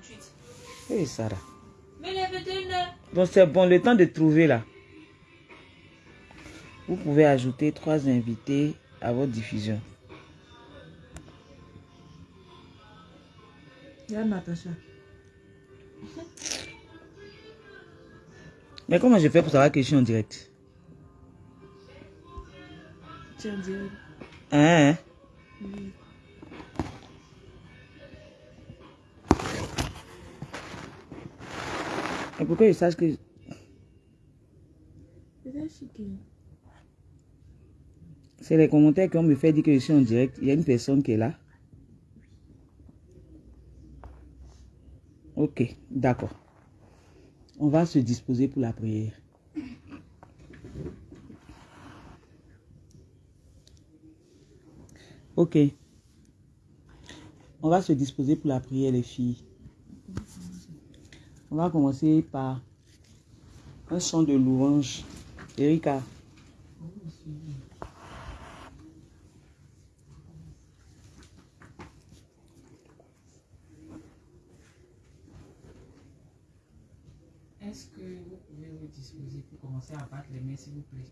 58. Hey, Sarah. Mais les vétérinaires. Donc c'est bon, le temps de trouver là. Vous pouvez ajouter trois invités à votre diffusion. Il y a Natacha. Mais comment je fais pour savoir que je suis en direct? Tiens, dis. Hein, hein? Oui. Et pourquoi je sache que... C'est les commentaires qu'on me fait dire que je suis en direct. Il y a une personne qui est là. Ok, d'accord. On va se disposer pour la prière. Ok. On va se disposer pour la prière, les filles. On va commencer par un son de louange. Erika. Est-ce que vous pouvez vous disposer pour commencer à battre les mains, s'il vous plaît?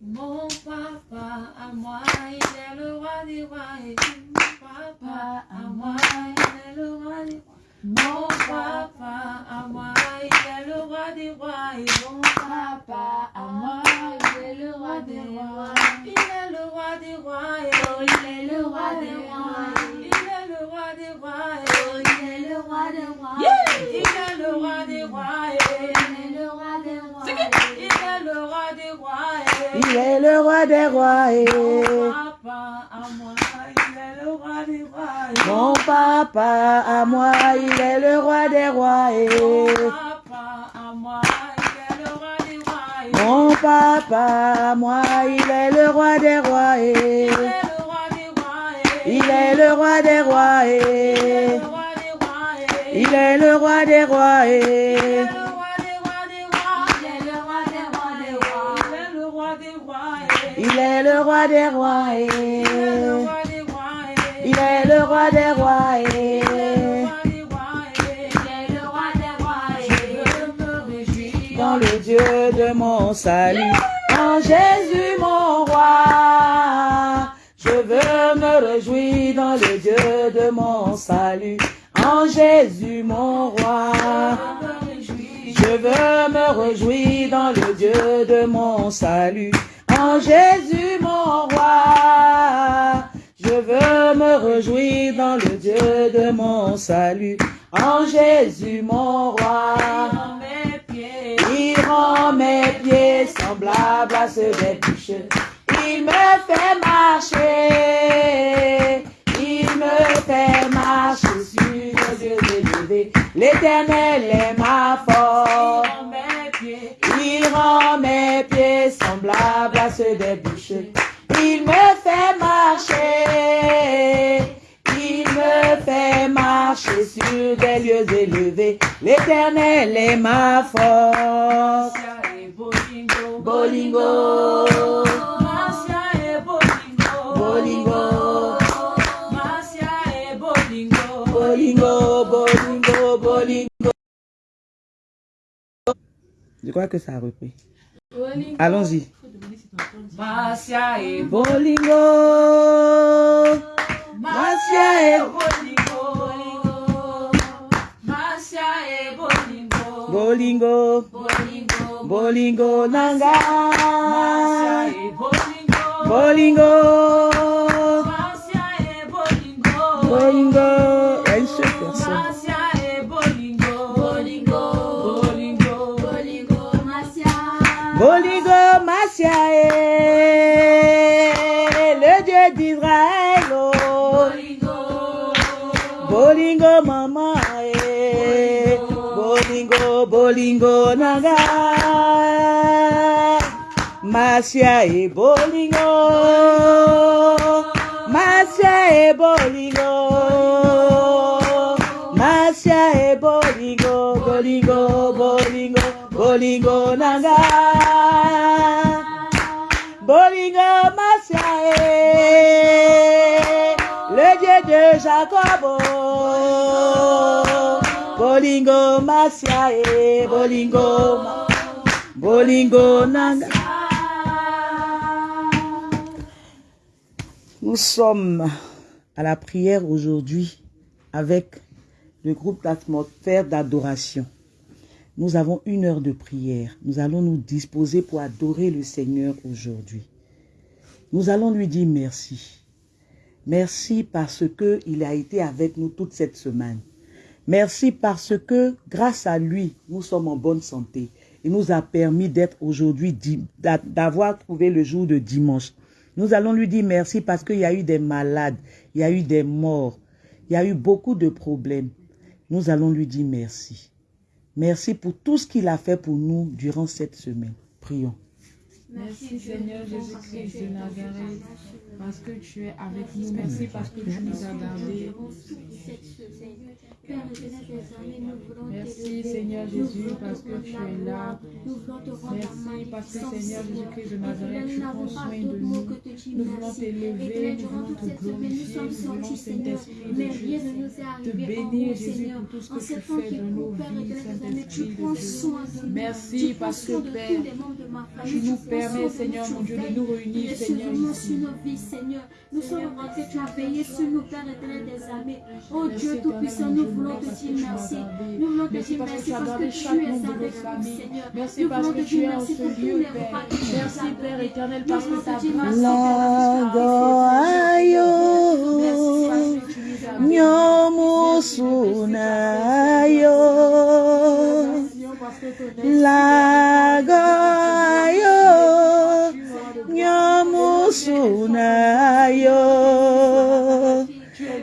Mon papa à moi, il est le roi des rois. Et mon papa à moi, il est le roi des rois. Mon papa à moi, il est le roi des rois. Et mon papa à moi, il est le roi des rois. Il est le roi des rois. Oh, il est le roi des rois. Il est le roi des rois. Oh, il est le roi des rois. Il est le roi des rois. Il est le roi des rois. Il est le roi des rois. Il est le roi des rois. et Papa à moi, il est le roi des rois. Mon papa à moi, il est le roi des rois. et Papa à moi, il est le roi des rois. Mon papa à moi, il est le roi des rois. et Il est le roi des rois. Il est le roi des rois. et Il est le roi des rois. Il est le roi des rois. et Il est le roi des rois. Il est le roi des rois. et Il est le roi des rois. Il est le roi des rois. et Dans le Dieu de mon salut, en Jésus mon roi. Je veux me réjouir dans le Dieu de mon salut, en Jésus mon roi. Je veux me réjouir dans le Dieu de mon salut, en Jésus mon roi. Je veux me réjouir dans le Dieu de mon salut, en Jésus mon roi. Il rend mes pieds semblables à ceux des bûches. Il me fait marcher. Il me fait marcher sur les yeux élevés. L'éternel est ma force. Il rend mes pieds semblables à ceux des bûches. Il me fait marcher. Il me fait marcher sur des lieux élevés. L'éternel est ma force. Bolingo. Bolingo. Bolingo, bolingo, bolingo. Je crois que ça a repris. Allons-y. Marcia et Bolingo. Marcia et Marcia et Bolingo. Bolingo. Bolingo. Bolingo nanga. Marcia et Bolingo. Bolingo. Marcia et Bolingo. Bolingo. Bolingo, naga. Masia et bolingo. Masia et bolingo. Masia et bolingo. Bolingo, bolingo, bolingo naga. Bolingo Masia eh. le Dieu de Jacob. Bolingo masiae, bolingo, ma- bolingo nanga. Nous sommes à la prière aujourd'hui avec le groupe d'atmosphère d'adoration. Nous avons une heure de prière. Nous allons nous disposer pour adorer le Seigneur aujourd'hui. Nous allons lui dire merci. Merci parce que il a été avec nous toute cette semaine. Merci parce que grâce à lui, nous sommes en bonne santé. Il nous a permis d'être aujourd'hui, d'avoir trouvé le jour de dimanche. Nous allons lui dire merci parce qu'il y a eu des malades, il y a eu des morts, il y a eu beaucoup de problèmes. Nous allons lui dire merci. Merci pour tout ce qu'il a fait pour nous durant cette semaine. Prions. Merci Seigneur Jésus-Christ de Nazareth, parce que tu es avec nous. Merci parce que tu nous as gardés. Merci Seigneur Jésus parce que tu es là. Merci parce que Seigneur Jésus-Christ de Nazareth, tu prends soin de nous. Nous voulons t'élever, nous voulons te glorifier, nous voulons Saint-Esprit de Dieu te bénir Jésus pour tout ce que tu fais dans nos vies, Saint-Esprit de Dieu. Merci parce que Père, tu nous permets Seigneur mon Dieu de nous réunir Seigneur ici. Seigneur. Nous sommes rentrés, tu as veillé sur nous, Père éternel des armées. Oh Dieu Tout-Puissant, nous voulons te dire merci. Nous voulons te dire merci parce que tu es avec nous. Seigneur. Merci parce voulons que te tu dire es en merci ce pour tous lieu, les Père. Merci Père éternel parce que ta grâce Père, Lago nyomusuna ayo,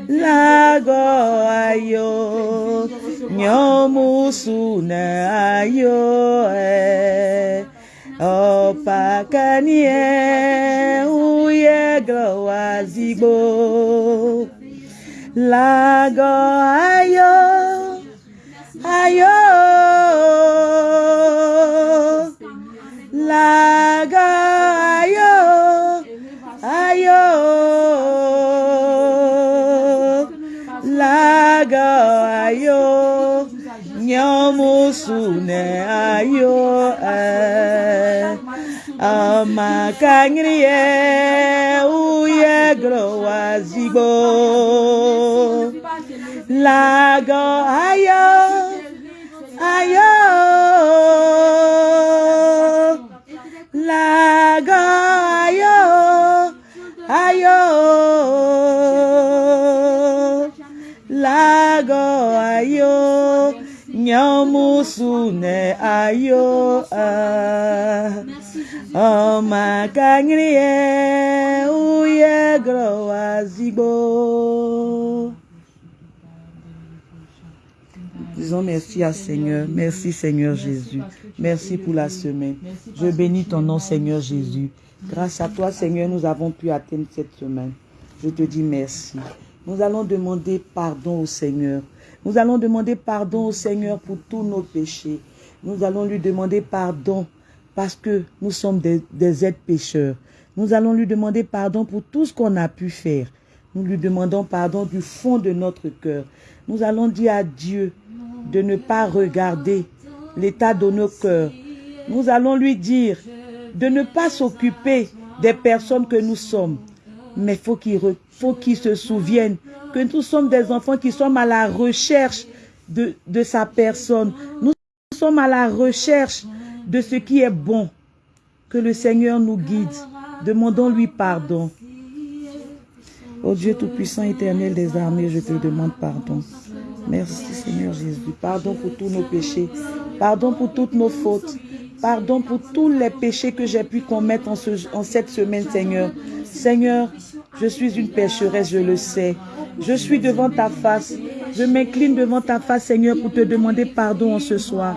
lago ayo, nyomusuna ayo, eh. opakanie uyegro wazigbo lago ayo ayo lago nyomusune ayo eh. amakangrie uyegro wazigbo lago ayo ayo. Lago ayo ayo. Lago ayo nyomusune ayo ah. ọmakangrie Disons merci à Seigneur. Merci Seigneur Jésus. Merci pour la semaine. Je bénis ton nom Seigneur Jésus. Grâce à toi Seigneur, nous avons pu atteindre cette semaine. Je te dis merci. Nous allons demander pardon au Seigneur. Nous allons demander pardon au Seigneur pour tous nos péchés. Nous allons lui demander pardon parce que nous sommes des, êtres pécheurs. Nous allons lui demander pardon pour tout ce qu'on a pu faire. Nous lui demandons pardon du fond de notre cœur. Nous allons dire à Dieu de ne pas regarder l'état de nos cœurs. Nous allons lui dire de ne pas s'occuper des personnes que nous sommes. Mais faut qu'il faut qu'il se souvienne que nous sommes des enfants qui sommes à la recherche de, sa personne. Nous sommes à la recherche de ce qui est bon. Que le Seigneur nous guide. Demandons-lui pardon. Ô Dieu Tout-Puissant, éternel des armées, je te demande pardon. Merci Seigneur Jésus. Pardon pour tous nos péchés. Pardon pour toutes nos fautes. Pardon pour tous les péchés que j'ai pu commettre en cette semaine, Seigneur. Seigneur, je suis une pécheresse, je le sais. Je suis devant ta face. Je m'incline devant ta face, Seigneur, pour te demander pardon en ce soir.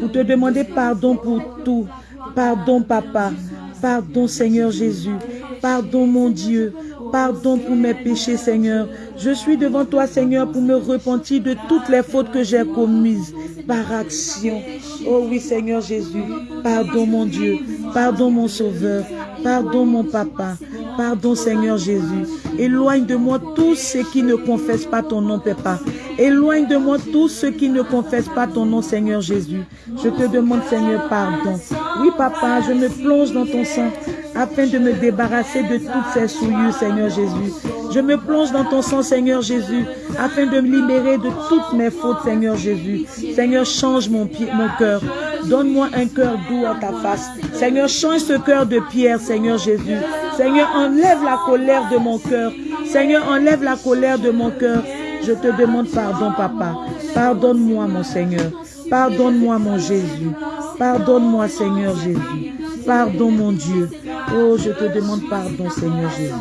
Pour te demander pardon pour tout. Pardon, Papa. Pardon, Seigneur Jésus. Pardon, mon Dieu. Pardon pour mes péchés, Seigneur. Je suis devant toi, Seigneur, pour me repentir de toutes les fautes que j'ai commises par action. Oh oui, Seigneur Jésus. Pardon, mon Dieu. Pardon, mon Sauveur. Pardon, mon Papa. Pardon, Seigneur Jésus. Éloigne de moi tous ceux qui ne confessent pas ton nom, Papa. Éloigne de moi tous ceux qui ne confessent pas ton nom, Seigneur Jésus. Je te demande, Seigneur, pardon. Oui, Papa, je me plonge dans ton sang afin de me débarrasser de toutes ces souillures, Seigneur Jésus. Je me plonge dans ton sang, Seigneur Jésus, afin de me libérer de toutes mes fautes, Seigneur Jésus. Seigneur, change mon, pied, mon cœur. Donne-moi un cœur doux à ta face. Seigneur, change ce cœur de pierre, Seigneur Jésus. Seigneur, enlève la colère de mon cœur. Seigneur, enlève la colère de mon cœur. Je te demande pardon, Papa. Pardonne-moi, mon Seigneur. Pardonne-moi, mon Jésus. Pardonne-moi, Seigneur Jésus. Pardon, mon Dieu. Oh, je te demande pardon, Seigneur Jésus.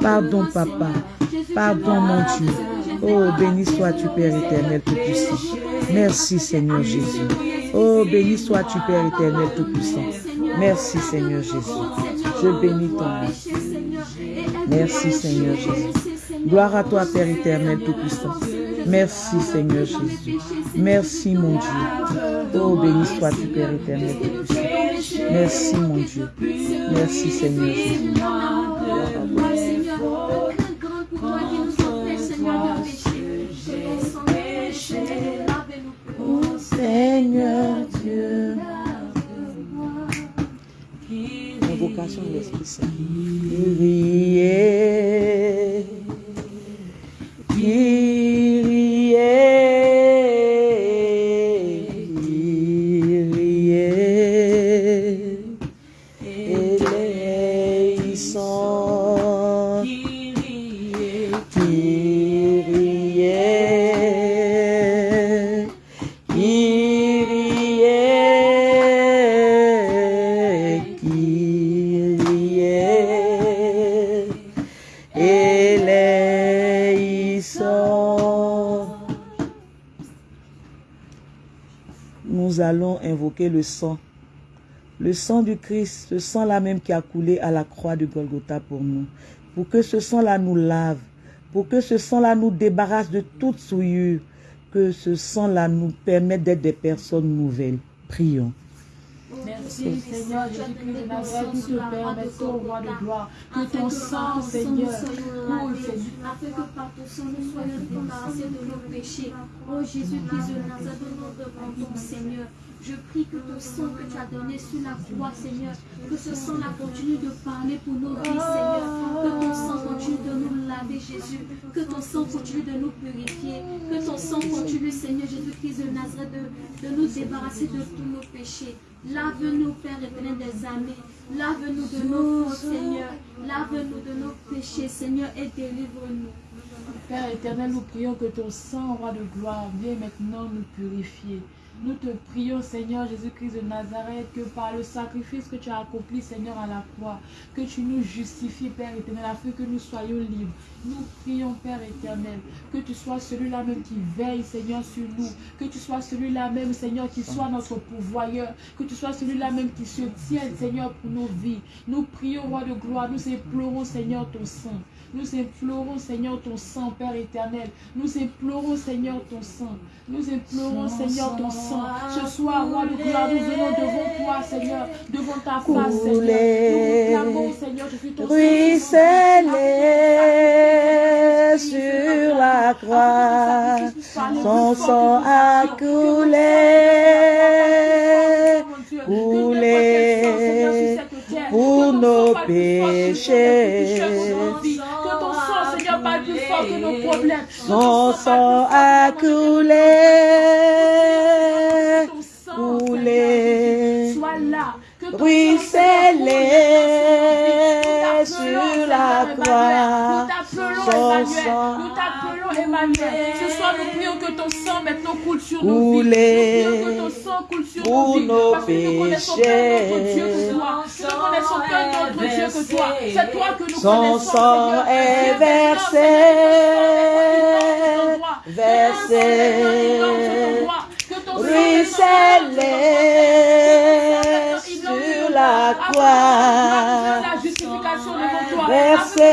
Pardon, Papa. Pardon, mon Dieu. Oh, béni sois-tu, Père éternel Tout-Puissant. Merci, Seigneur Jésus. Oh, béni sois-tu, Père éternel Tout-Puissant. Merci, Seigneur Jésus. Je bénis ton nom. Merci, Seigneur Jésus. Gloire à toi, Père éternel Tout-Puissant. Merci, Seigneur Jésus. Merci, mon Dieu. Oh, béni sois-tu, Père éternel Tout-Puissant. Merci, mon Dieu. Merci, Seigneur Jésus. Seigneur Dieu. De l'Esprit Saint. Nous allons invoquer le sang. Le sang du Christ, ce sang-là même qui a coulé à la croix de Golgotha pour nous. Pour que ce sang-là nous lave. Pour que ce sang-là nous débarrasse de toute souillure. Que ce sang-là nous permette d'être des personnes nouvelles. Prions. Merci Seigneur Jésus-Christ de Nazareth, permettons, roi de gloire, que ton sang, Seigneur, coule, Seigneur. afin que par ton sang nous soyons débarrassés de nos péchés. Oh Jésus-Christ de Nazareth, nous demandons, Seigneur. Je prie que ton sang que tu as donné sur la croix, Seigneur, que ce sang-là continue de parler pour nos vies, Seigneur. Que ton sang continue de nous laver, Jésus. Que ton sang continue de nous purifier. Que ton sang continue, Seigneur Jésus-Christ de Nazareth, de, de nous débarrasser de tous nos péchés. Lave-nous, Père éternel des armées. Lave-nous de nos fautes, Seigneur. Lave-nous de nos péchés, Seigneur, et délivre-nous. Père éternel, nous prions que ton sang, roi de gloire, vienne maintenant nous purifier. Nous te prions, Seigneur Jésus-Christ de Nazareth, que par le sacrifice que tu as accompli, Seigneur, à la croix, que tu nous justifies, Père éternel, afin que nous soyons libres. Nous prions, Père éternel, que tu sois celui-là même qui veille, Seigneur, sur nous. Que tu sois celui-là même, Seigneur, qui soit notre pourvoyeur. Que tu sois celui-là même qui se tienne, Seigneur, pour nos vies. Nous prions, Roi de gloire, nous implorons, Seigneur, ton sang. Nous implorons, Seigneur, ton sang, Père éternel. Nous implorons, Seigneur, ton sang. Nous implorons, Seigneur, ton sang. Ce soir, roi de gloire, nous venons devant toi, Seigneur, devant ta face, Seigneur. Nous clamons, Seigneur, je suis ton sur la croix, son sang a coulé, coulé pour nos péchés. Que ton sang, Seigneur, parle plus fort que nos problèmes. Son sang a coulé, Ton sang, coulé, Sois là. Ruisselé sur la Nous croix. t'appelons Emmanuel. Nous t'appelons Emmanuel. Ce soir, nous prions que ton sang maintenant coule sur nos vies. Nous prions que ton sang coule sur nos vies. Parce que nous connaissons qu'un autre Dieu que toi. Nous ne connaissons qu'un autre Dieu que toi. C'est toi que nous Son connaissons. sang Seigneur. est versé, versé, sang ruisselé sur la croix. Versé.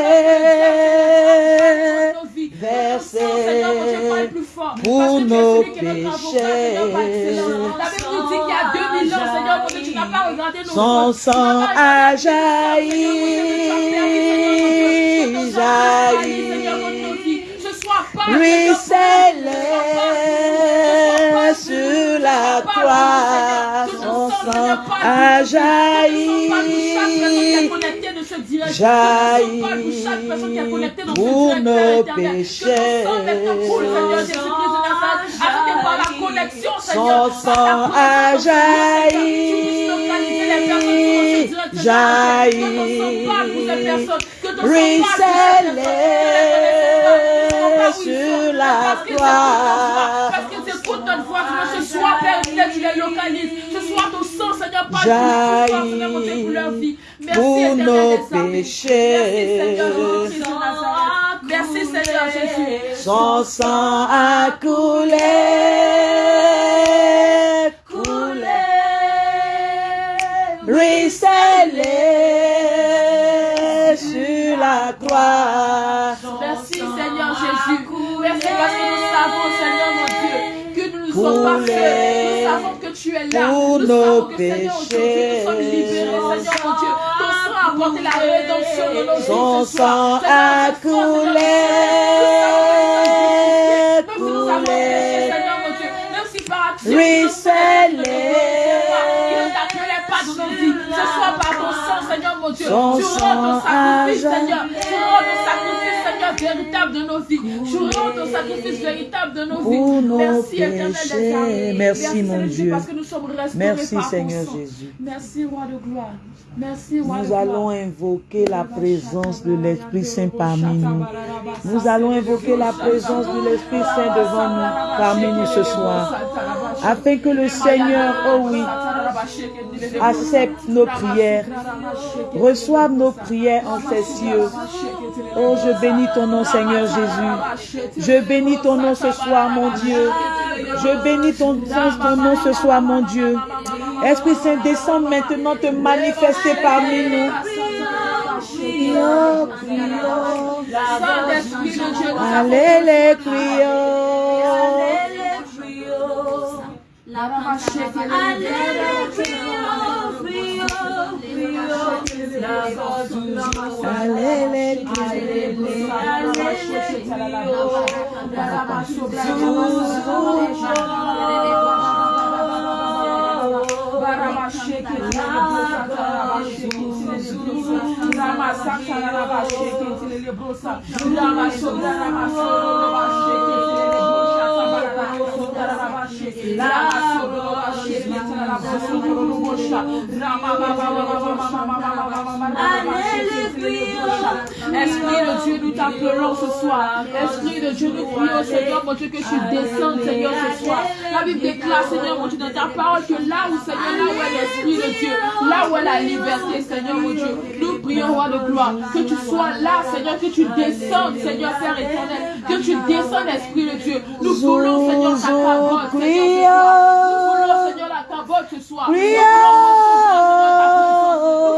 Versé pour nos celui qui est notre avocat, Seigneur, par excellence. La Bible nous dit qu'il y a 2000 ans, Seigneur, mon Dieu, tu n'as pas regardé nos Son sang a jailli, jailli, pas, ruisselait sur la croix, sang a jailli, jailli pour nos péchés. Son sang a jailli, jailli, ruisselait sur la croix. Pour notre voix, que ce soit Père tu les localises. Ce soit ton sang, Seigneur, par Jaillit Seigneur, mon Dieu, pour leur vie. Merci, pour éternel nos des armées. péchés. Merci, Seigneur, Jésus de Nazareth. Merci, Seigneur Jésus. Son sang a coulé, coulé, ruisselé sur la croix. Merci Seigneur Jésus. Merci parce que nous savons, sommes Nous savons que tu es là. pour nous nos savons que Seigneur, aujourd'hui, péchés. nous sommes libérés, Seigneur mon Dieu. Ton sang a apporté la rédemption de nos vies. Son ce soir. sang a coulé, Même si nous avons péché, Seigneur mon Dieu, même si par action, ruisselé. il ne t'appelait pas dans nos vies. Ce soit par ton sang, Seigneur mon Dieu. Tu rends ton sang sacrifice, a Seigneur. Tu rends ton sacrifice, Seigneur, véritable de nos vies. Tu rends ton sacrifice véritable de nos vies. Merci, éternel des péchés. armées. Merci, mon Dieu. Parce que nous sommes Merci Seigneur. Jésus. Merci, roi de gloire. Merci, roi de Nous gloire. allons invoquer la présence de l'Esprit Saint parmi nous. Nous allons invoquer la présence de l'Esprit Saint devant nous, parmi nous ce soir, afin que le Seigneur, oh oui, accepte nos prières, reçoive nos prières en ces cieux. Oh, je bénis ton nom, Seigneur Jésus. Je bénis ton nom ce soir, mon Dieu. Je bénis ton, ton nom ce soir, mon Dieu. Esprit Saint, descends maintenant te manifester parmi nous. Prions, nous avons Allez les prions. Allez les Esprit de Dieu, nous t'appelons ce soir. Esprit de Dieu, nous prions, Seigneur, mon Dieu, que tu descendes, Seigneur, ce soir. La Bible déclare, Seigneur, mon Dieu, dans ta parole, que là où, Seigneur, là où est l'Esprit de Dieu, là où est la liberté, Seigneur, mon Dieu, nous prions, roi de gloire, que tu sois là, Seigneur, que tu descendes, Seigneur, Père éternel, que tu descendes, Esprit de Dieu. Nous voulons, Seigneur, ta parole, Seigneur. Nous voulons, Seigneur, la parole ce soir. Nous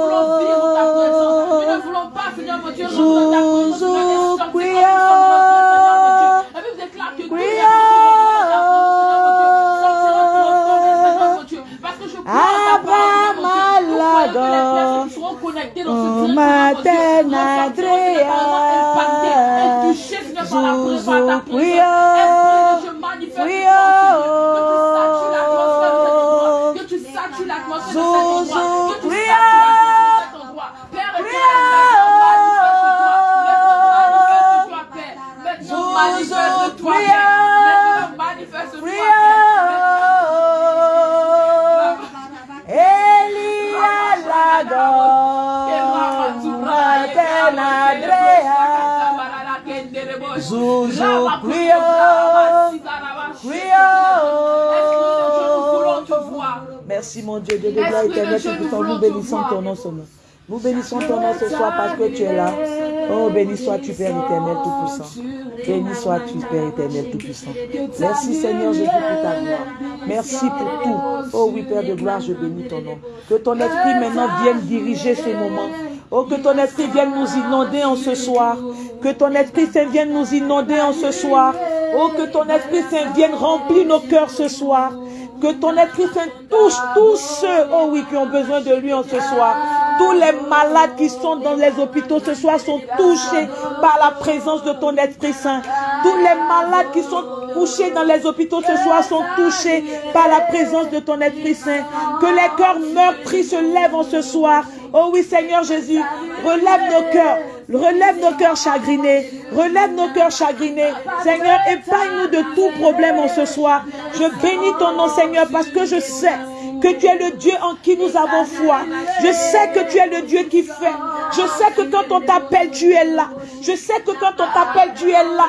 voulons vivre ta présence. Dieu. Déclare que. Parce que je crois que les personnes qui seront connectées dans ce Oh, par la présence, par ta présence. Esprit de Dieu, manifeste que tu satures l'atmosphère de cet endroit, que tu satures l'atmosphère de cet Lago, Zouzou, prions, Merci mon Dieu, de gloire éternelle, nous bénissons ton nom seulement. Nous bénissons ton nom ce soir parce que tu es là. Oh, béni sois-tu, Père éternel tout-puissant. Béni sois-tu, Père éternel tout-puissant. Merci Seigneur Jésus pour ta gloire. Merci pour tout. Oh oui, Père de gloire, je bénis ton nom. Que ton esprit maintenant vienne diriger ce moment. Oh, que ton esprit vienne nous inonder en ce soir. Que ton esprit Saint vienne nous inonder en ce soir. Oh, que ton esprit Saint vienne remplir nos cœurs ce soir. Que ton esprit Saint touche tous ceux, oh oui, qui ont besoin de lui en ce soir. Tous les malades qui sont dans les hôpitaux ce soir sont touchés par la présence de ton Esprit Saint. Tous les malades qui sont couchés dans les hôpitaux ce soir sont touchés par la présence de ton Esprit Saint. Que les cœurs meurtris se lèvent en ce soir. Oh oui, Seigneur Jésus, relève nos cœurs. Relève nos cœurs chagrinés. Relève nos cœurs chagrinés. Seigneur, épargne-nous de tout problème en ce soir. Je bénis ton nom, Seigneur, parce que je sais que tu es le Dieu en qui nous avons foi. Je sais que tu es le Dieu qui fait. Je sais que quand on t'appelle, tu es là. Je sais que quand on t'appelle, tu es là.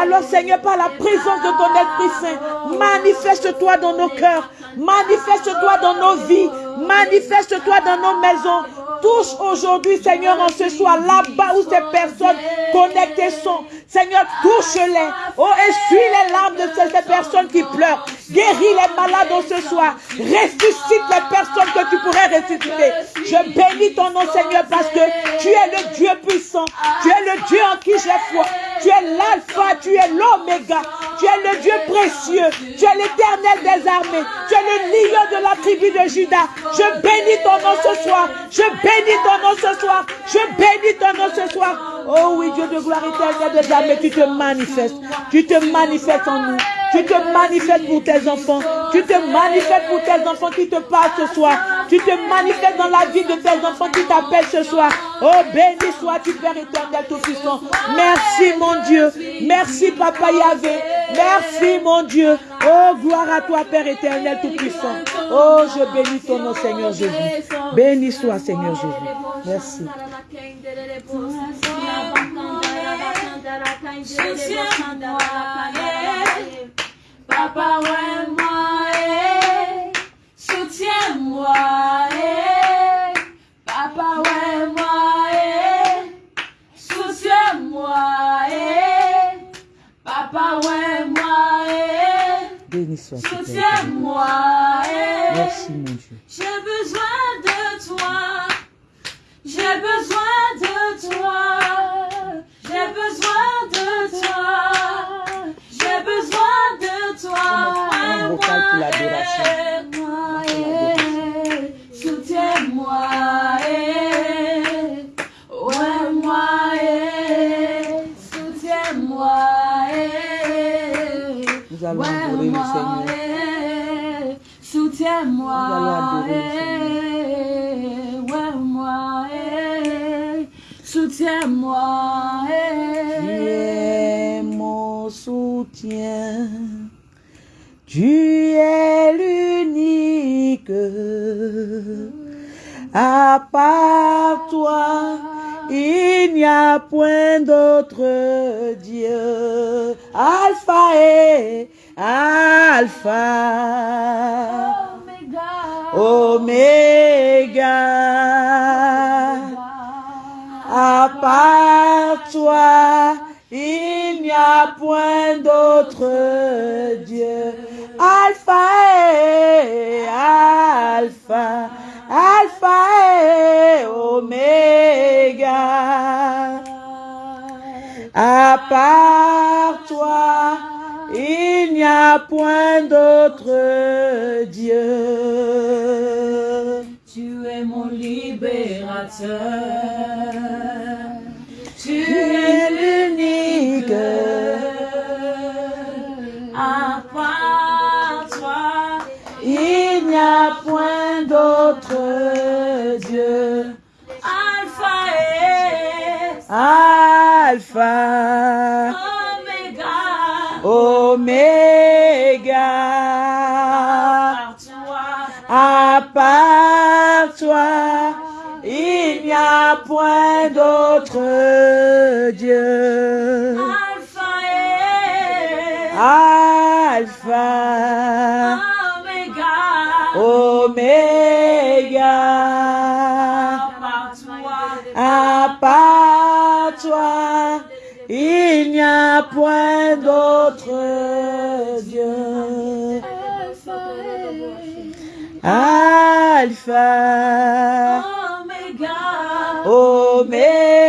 Alors Seigneur, par la présence de ton Esprit Saint, manifeste-toi dans nos cœurs. Manifeste-toi dans nos vies. Manifeste-toi dans nos maisons. Touche aujourd'hui, Seigneur, en ce soir, là-bas où ces personnes connectées sont. Seigneur, touche-les. Oh, essuie les larmes de ces, personnes qui pleurent. Guéris les malades en ce soir. Ressuscite les personnes que tu pourrais ressusciter. Je bénis ton nom, Seigneur, parce que tu es le Dieu puissant. Tu es le Dieu en qui j'ai foi. Tu es l'alpha, tu es l'oméga. Tu es le Dieu précieux. Tu es l'éternel des armées. Tu es le lion de la tribu de Judas. Je bénis ton nom ce soir. Je bénis ton nom ce soir. Je bénis ton nom ce soir. Oh oui, Dieu de gloire éternelle des armées, tu te manifestes. Tu te manifestes en nous. Tu te manifestes pour tes enfants. Tu te manifestes pour tes enfants qui te parlent ce soir. Tu te manifestes dans la vie de tes enfants qui t'appellent ce soir. Oh, béni sois-tu, Père éternel tout-puissant. Merci, mon Dieu. Merci, Papa Yahvé. Merci, mon Dieu. Oh, gloire à toi, Père éternel tout-puissant. Oh, je bénis ton nom, Seigneur Jésus. Béni soit, Seigneur Jésus. Merci. Soutiens-moi, eh. Papa, ouais, moi, eh. Soutiens-moi, eh. Papa, ouais, moi, eh. Soutiens-moi, eh. Papa, ouais, moi, eh. Béni soit Père éternel. Soutiens-moi, eh. Merci, mon Dieu. adoração. À part toi, il n'y a point d'autre Dieu. Alpha et Alpha. Oméga. À part toi, il n'y a point d'autre Dieu. Alpha et Alpha, Alpha et Oméga. À part toi, il n'y a point d'autre Dieu. Tu es mon libérateur. Tu es l'unique. À part toi, Il n'y a point Alpha. Par toi, À part toi, il n'y a point d'autre Dieu. Alpha et Alpha, Oméga. Point d'autre Dieu. Alpha Oméga. Oméga.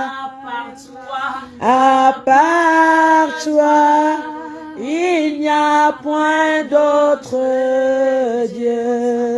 À part toi, À part toi, il n'y a point d'autre Dieu.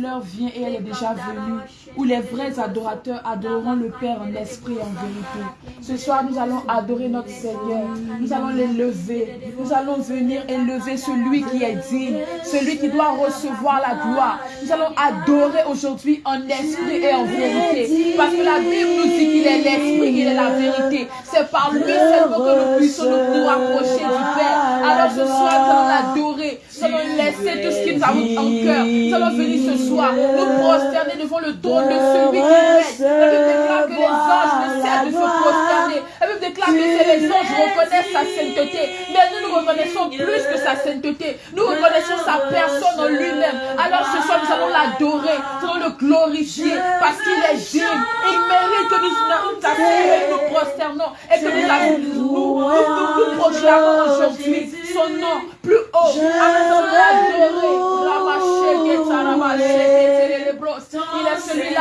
L'heure vient et elle est déjà venue où les vrais adorateurs adoreront le Père en esprit et en vérité. Ce soir, nous allons adorer notre Seigneur. Nous allons l'élever. Nous allons venir élever celui qui est digne, celui qui doit recevoir la gloire. Nous allons adorer aujourd'hui en esprit et en vérité. Parce que la Bible nous dit qu'il est l'esprit, qu'il est la vérité. C'est par lui seulement que nous puissions nous, nous rapprocher du Père. Alors ce soir, nous allons l'adorer. Nous allons laisser tout ce qui nous a en cœur. Nous allons venir ce soir nous prosterner devant le trône de celui qui règne. La Bible déclare que les anges ne cessent de se prosterner. La Bible déclare que les anges reconnaissent sa sainteté. Mais nous, nous reconnaissons plus que sa sainteté. Nous reconnaissons sa personne en lui-même. Alors ce soir, nous allons l'adorer. Nous allons le glorifier parce qu'il est digne. Il mérite que nous nous et nous prosternons et que nous, nous, nous, nous, nous proclamons aujourd'hui son nom plus haut. Nous allons l'adorer. Ramacheke, taramacheke, telelebros. Il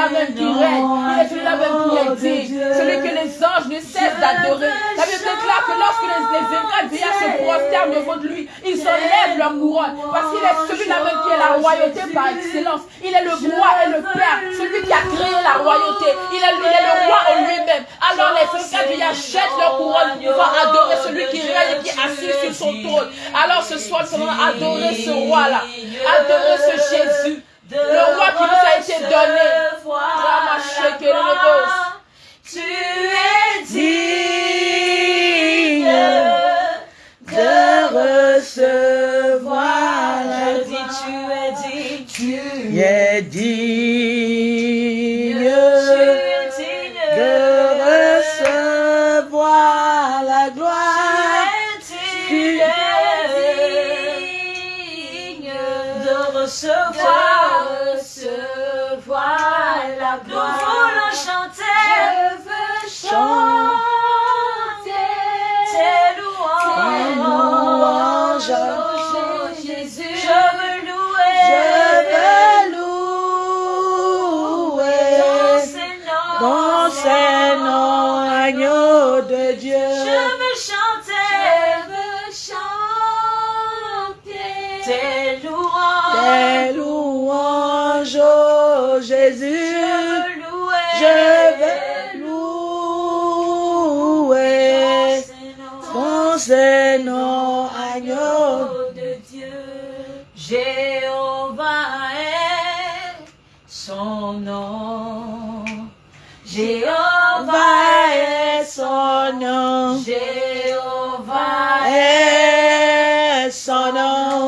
même qui règne. Il est celui-là même qui est digne. Celui que les anges ne cessent d'adorer. La Bible déclare que lorsque les, les vieillards se prosternent devant lui, ils enlèvent leur couronne. Parce qu'il est celui-là même qui est la royauté par excellence. Il est le roi et le père. Celui qui a créé la royauté. Il est, il est le roi en lui-même. Alors les vaincants vieillards jettent leur couronne pour adorer celui qui règne et qui est assis sur son trône. Alors ce soir, nous allons adorer ce roi-là. Adorer ce Jésus. Le roi qui nous a été donné. Tu es digne De recevoir la Je dis tu es digne, tu est digne la gloire. Nous voulons chanter. Je veux chanter tes louanges. louanges. Jésus. Je veux louer. Je veux louer dans ses noms. dans ces noms, agneau de Dieu. Je veux chanter. Je veux chanter tes louanges. Tes louanges, oh Jésus. Je veux louer. Ces noms, agneau. de Dieu. Jéhovah est son nom. Jéhovah est son nom. Jéhovah est Est son nom.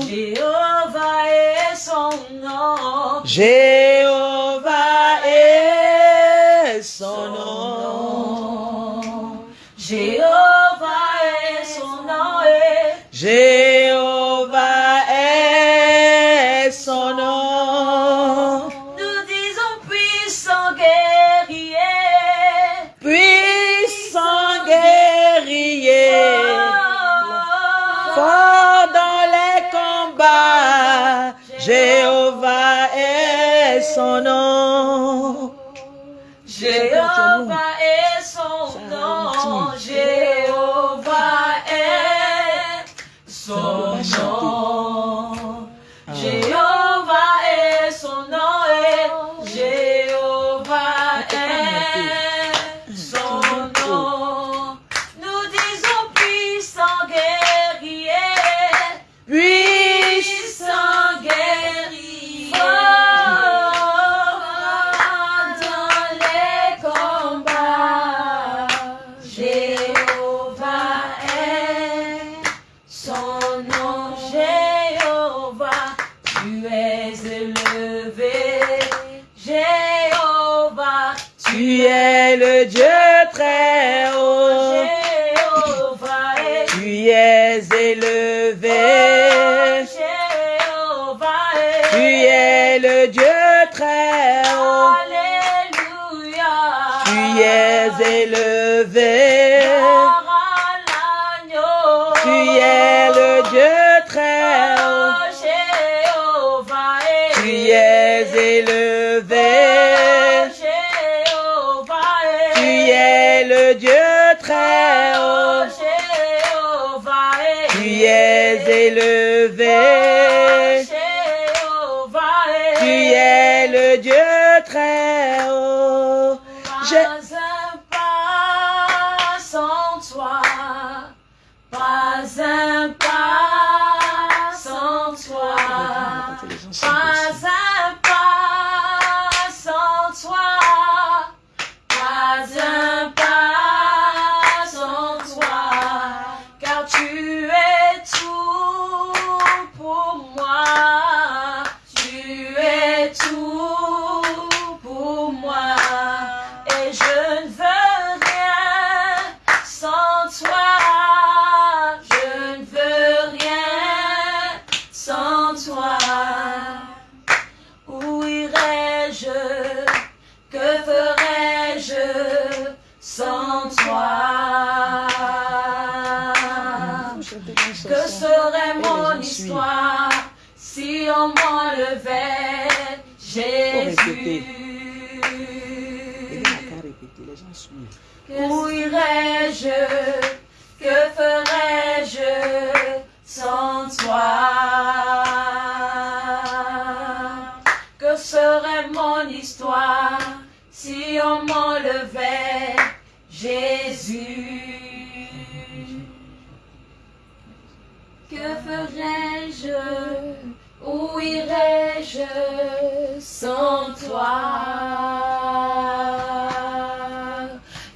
Jéhovah est son nom. Jéhovah élevé.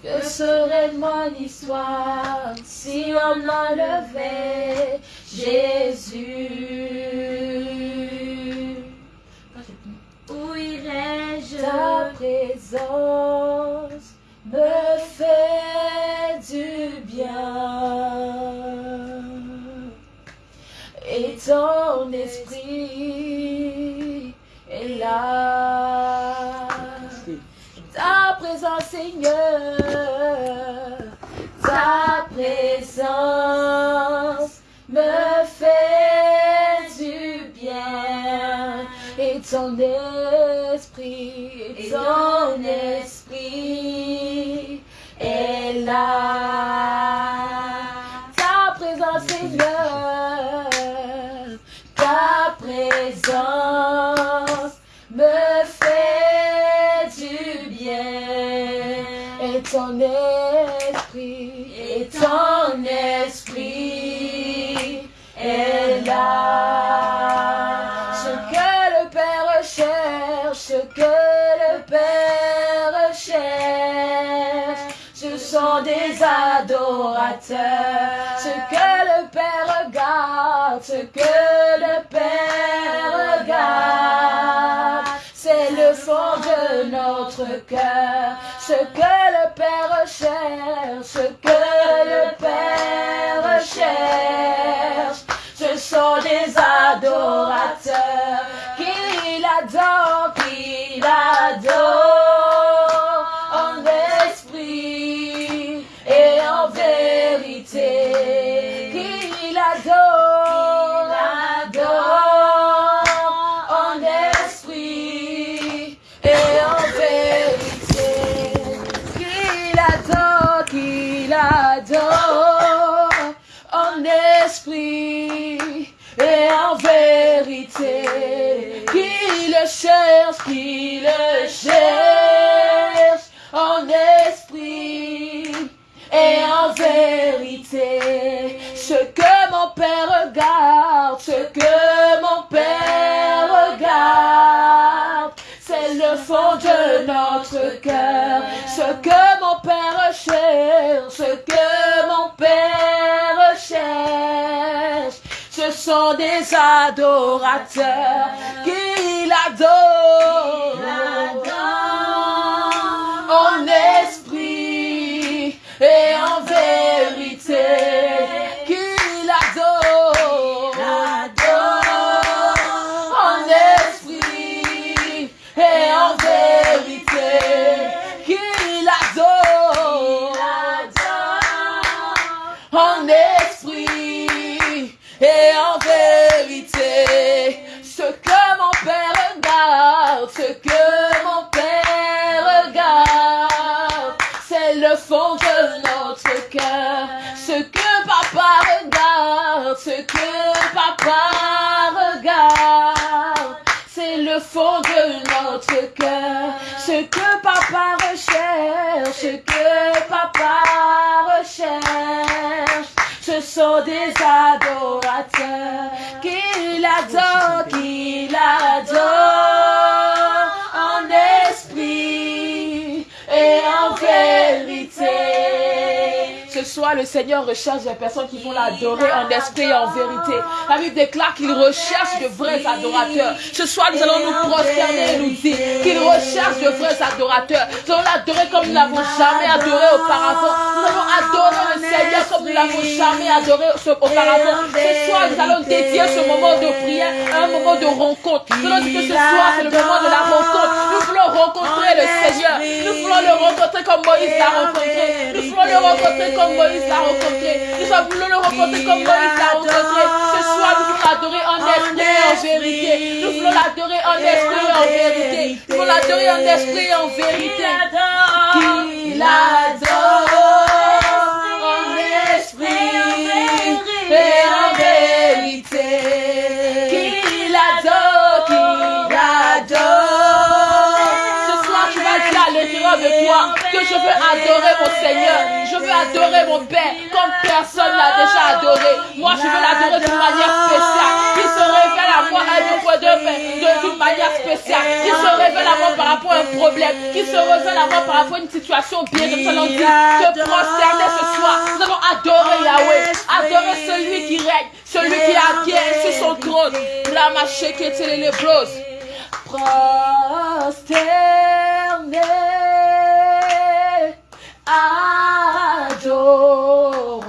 Que serait mon histoire si on m'enlevait Jésus? Où irais-je? Ta présence me fait du bien. Et ton esprit est là. Seigneur, ta présence me fait du bien. Et ton esprit, et ton esprit Ce que le Père regarde, ce que le Père regarde, c'est le fond de notre cœur. Ce que le Père cherche, ce que le Père cherche, ce sont des adorateurs qu'il adore, qu'il adore vérité. Qu'il le cherche, qu'il le cherche en esprit et en vérité. Ce que mon Père regarde, ce que mon Père regarde, c'est le fond de notre cœur. Ce que mon Père cherche, ce que sont des adorateurs qu'il adore. En esprit et en vérité, ce que mon Père regarde, c'est le fond de notre cœur. Ce que Papa regarde, regarde ce que papa regarde. C'est le fond de notre cœur, ce que papa recherche, ce que papa recherche. Ce sont des adorateurs qu'il adore, qu'il adore Soir, le Seigneur recherche des personnes qui vont l'adorer en esprit et en vérité. La Bible déclare qu'il recherche de vrais adorateurs. Ce soir, nous allons nous prosterner et nous dire qu'il recherche de vrais adorateurs. Nous allons l'adorer comme nous n'avons jamais adoré auparavant. Nous allons adorer le Seigneur comme nous n'avons jamais adoré auparavant. Ce soir, nous allons dédier ce moment de prière à un moment de rencontre. Nous allons dire que ce soir, c'est le moment de la rencontre. Nous voulons rencontrer le Seigneur. Nous voulons le rencontrer comme Moïse l'a rencontré. Rencontrer comme Moïse l'a rencontré. Nous voulons le rencontrer comme Moïse l'a rencontré. Ce soir, nous voulons l'adorer en esprit et en vérité. Nous voulons l'adorer en esprit et en vérité. Nous voulons l'adorer en esprit et en vérité. Qu'il adore adorer mon Seigneur. Je veux adorer mon Père comme personne l'a déjà adoré. Moi, je veux l'adorer d'une manière spéciale. Il se révèle à moi fois deux, de- d'une manière spéciale. Il se révèle à moi par rapport à un problème. Il se révèle à moi par rapport à une situation bien. Allons dire te prosterner ce soir. Nous allons adorer Yahweh. Adorer celui qui règne. Celui qui a qui sur son trône. La machée qui était les blos. Prosterner, adorons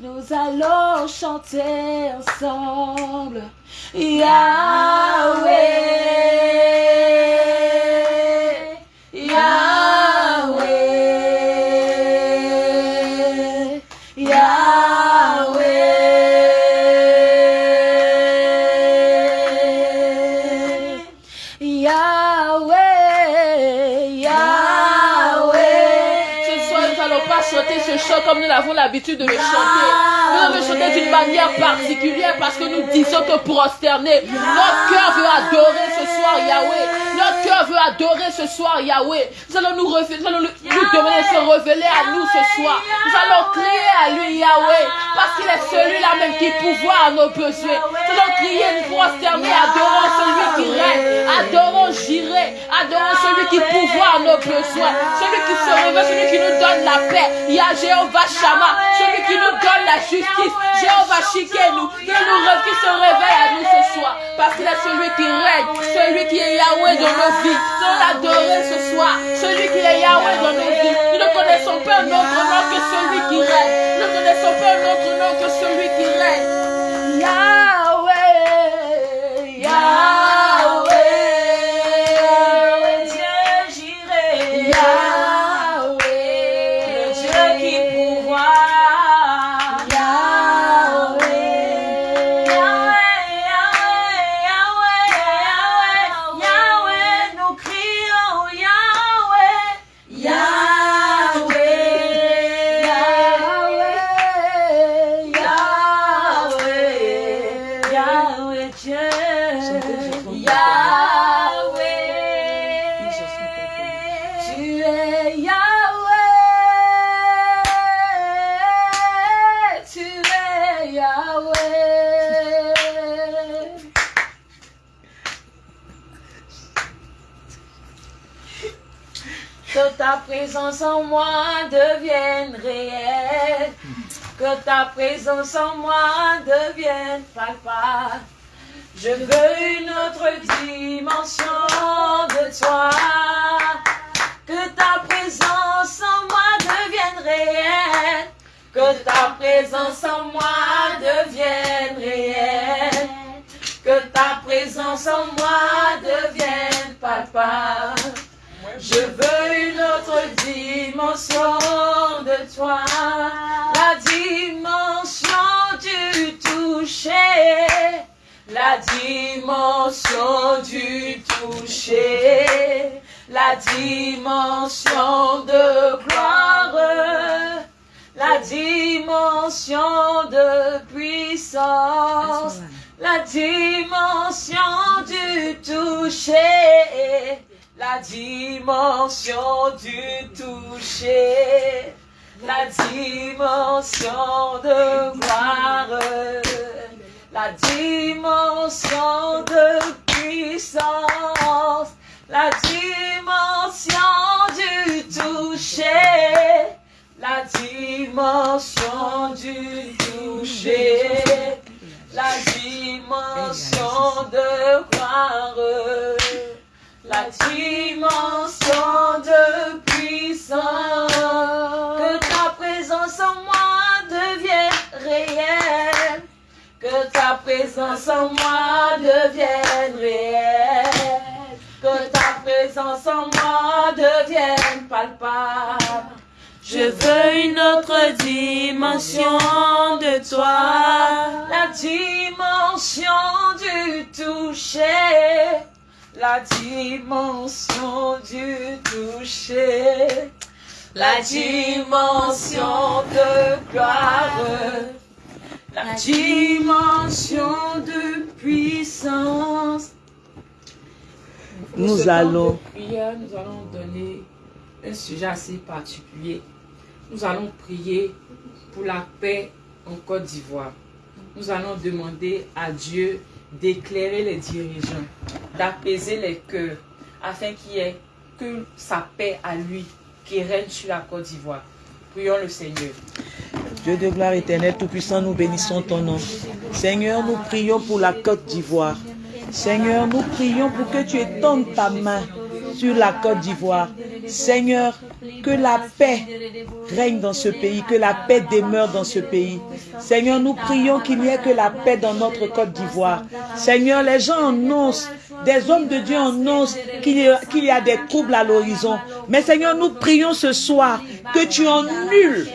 Nous allons chanter ensemble. Comme nous avons l'habitude de le chanter. Nous allons le chanter d'une manière particulière parce que nous disons que prosterner, notre cœur veut adorer ce soir Yahweh. Notre cœur veut adorer ce soir Yahweh. Nous allons nous, nous allons demander de se révéler à nous ce soir. Nous allons crier à lui Yahweh parce qu'il est celui-là même qui pourvoit à nos besoins. Nous allons crier, nous prosterner, adorons celui qui règne, adorons adorons celui qui pourvoit nos besoins, celui qui se révèle, celui qui nous donne la paix. Il y a Jéhovah Shama, celui qui nous donne la justice. Jéhovah Shikenu, qui nous qui se réveille à nous ce soir, parce qu'il est celui qui règne, celui qui est Yahweh dans nos vies. Nous l'adorer ce soir, celui qui est Yahweh dans nos vies. Nous ne connaissons pas un autre nom que celui qui règne. Nous ne connaissons pas un autre nom que celui qui règne. Que ta présence en moi devienne réelle. Que ta présence en moi devienne palpable. Je veux une autre dimension de toi. Que ta présence en moi devienne réelle. Que ta présence en moi devienne réelle. Que ta présence en moi devienne palpable. Je veux une autre dimension de toi. La dimension du toucher. La dimension du toucher. La dimension de gloire. La dimension de puissance. La dimension du toucher. La dimension du toucher. La dimension de gloire. La dimension de puissance. La dimension du toucher. La dimension du toucher. La dimension de gloire. La dimension de puissance. Que ta présence en moi devienne réelle. Que ta présence en moi devienne réelle. Que ta présence en moi devienne palpable. Je veux une autre dimension de toi. La dimension du toucher. La dimension du toucher. La dimension de gloire. La dimension de puissance. Nous allons- prière, nous allons donner un sujet assez particulier. Nous allons prier pour la paix en Côte d'Ivoire. Nous allons demander à Dieu d'éclairer les dirigeants, d'apaiser les cœurs, afin qu'il y ait que sa paix à lui qui règne sur la Côte d'Ivoire. Prions le Seigneur. Dieu de gloire éternelle, Tout-Puissant, nous bénissons ton nom. Seigneur, nous prions pour la Côte d'Ivoire. Seigneur, nous prions pour que tu étendes ta main sur la Côte d'Ivoire. Seigneur, que la paix règne dans ce pays, que la paix demeure dans ce pays. Seigneur, nous prions qu'il n'y ait que la paix dans notre Côte d'Ivoire. Seigneur, les gens annoncent, des hommes de Dieu annoncent qu'il y, a- qu'il y a des troubles à l'horizon. Mais Seigneur, nous prions ce soir que tu annules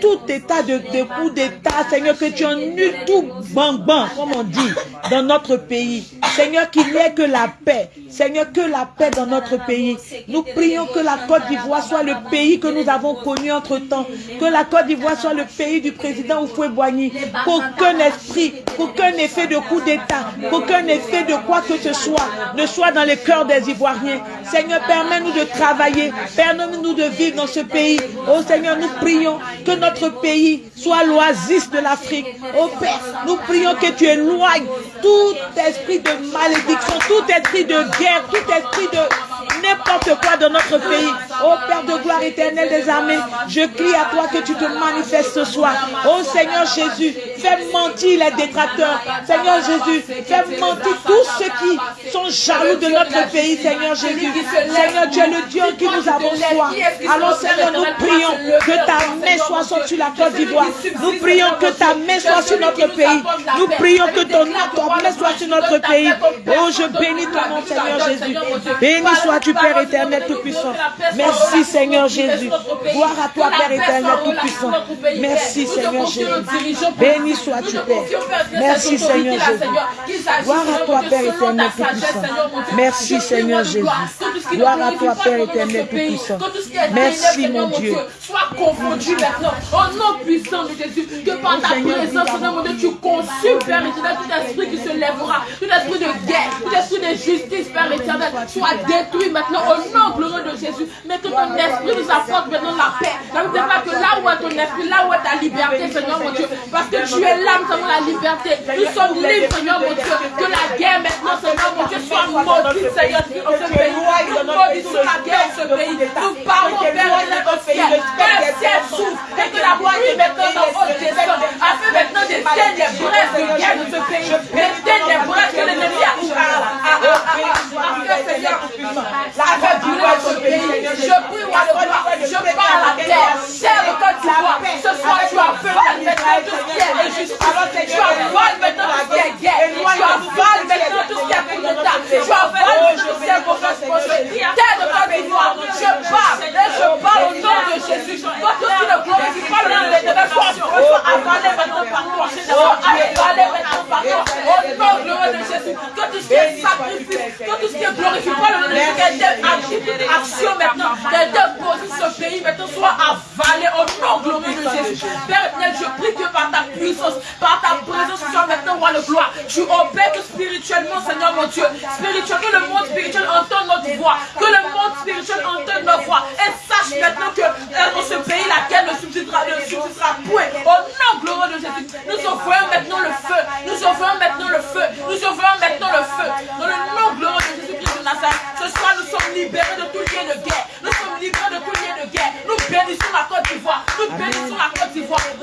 tout état de, coup d'état, Seigneur, que tu annules tout bang-bang, comme on dit, dans notre pays. Seigneur, qu'il n'y ait que la paix. Seigneur, que la paix dans notre pays. Nous prions que la Côte d'Ivoire soit le pays que nous avons connu entre-temps. Que la Côte d'Ivoire soit le pays du président Oufoué-Boigny. Qu'aucun esprit, qu'aucun effet de coup d'état, qu'aucun effet de quoi que ce soit ne soit dans les cœurs des Ivoiriens. Seigneur, permets-nous de travailler. Permets-nous de vivre dans ce pays. Oh Seigneur, nous prions que notre pays soit l'oasis de l'Afrique. Oh Père, nous prions que tu éloignes tout esprit de malédiction, tout esprit de guerre, tout esprit de n'importe quoi dans notre pays. Oh Père de gloire éternelle des armées, je crie à toi que tu te manifestes ce soir. Oh Seigneur Jésus, fais mentir les détracteurs. Seigneur Jésus, fais mentir tous ceux qui sont jaloux de notre pays, Seigneur Jésus. Seigneur, tu es le Dieu qui nous avons foi. Alors Seigneur, nous prions que ta main soit sur la Côte d'Ivoire. Nous prions que ta main soit sur notre pays. Nous prions que ton main soit sur notre pays. Oh, je bénis ton nom, Seigneur Jésus. Béni sois-tu, Père éternel Tout-Puissant. Merci, Seigneur Jésus. Gloire à toi, Père éternel Tout-Puissant. Merci, Seigneur Jésus. Béni sois-tu, Père. Merci, Seigneur Jésus. Gloire à toi, Père éternel Tout-Puissant. Merci, Seigneur Jésus. Gloire à toi, Père éternel Tout-Puissant. Merci, mon Dieu. Sois confondu maintenant. Au nom puissant de Jésus. Que par ta présence, Seigneur mon Dieu, tu consumes, Père éternel, tout esprit qui se lèvera. Tout esprit de guerre, tout esprit de justice, Père éternel, soit détruit maintenant au nom glorieux de Jésus. Mais que ton esprit nous apporte maintenant la paix. Veut pas que là où est ton esprit, là où est ta liberté, Seigneur mon Dieu. Parce que tu es là, nous avons la liberté. Nous sommes libres, Seigneur mon Dieu. Que la guerre maintenant, Seigneur mon Dieu, soit maudite, Seigneur, dans ce pays. Nous maudissons la guerre dans ce pays. Nous parlons, Père, au ciel. Que le ciel s'ouvre et la maintenant dans votre descend. Afin maintenant braises de de ce pays. Les braises que l'ennemi a. La brûler ce pays. Je prie, roi de gloire. Je parle à la terre. Terre de Côte d'Ivoire. Ce soir, tu as fait maintenant tout ce qui est injustice. Tu avales maintenant tout ce guerre. Tu avales maintenant tout ce qui est coup d'État. Tu avales tout ce qui est de. Je parle et je parle au nom de Jésus. Toi, tout le de maintenant maintenant de le de maintenant, maintenant de tu maintenant roi de gloire. Tu obèes que spirituellement, Seigneur mon Dieu. Spirituel, que le monde spirituel entende notre voix. Que le monde spirituel entende nos voix. Et sache maintenant que euh, dans ce pays, subsistera point. Au nom glorieux de Jésus. Nous offrons maintenant le feu. Nous offrons maintenant le feu. Nous offrons maintenant le feu. Dans le nom glorieux de Jésus-Christ de Nazareth. Ce soir, nous sommes libérés de tout lien de guerre.